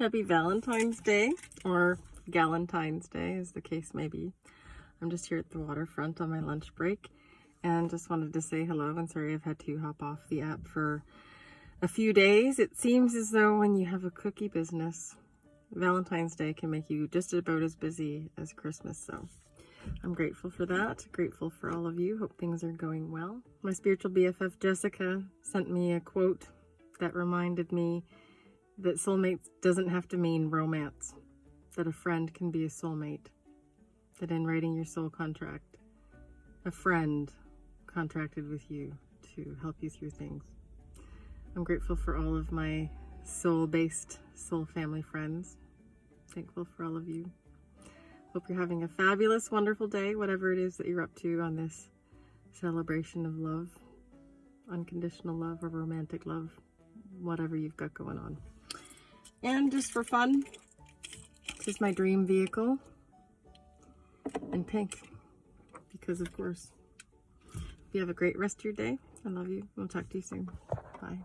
Happy Valentine's Day, or Galentine's Day, as the case may be. I'm just here at the waterfront on my lunch break, and just wanted to say hello, and sorry I've had to hop off the app for a few days. It seems as though when you have a cookie business, Valentine's Day can make you just about as busy as Christmas, so I'm grateful for that. Grateful for all of you. Hope things are going well. My spiritual BFF Jessica sent me a quote that reminded me that soulmate doesn't have to mean romance, that a friend can be a soulmate, that in writing your soul contract, a friend contracted with you to help you through things. I'm grateful for all of my soul-based soul family friends. Thankful for all of you. Hope you're having a fabulous, wonderful day, whatever it is that you're up to on this celebration of love, unconditional love or romantic love, whatever you've got going on. And just for fun, this is my dream vehicle in pink, because of course. You have a great rest of your day. I love you. We'll talk to you soon. Bye.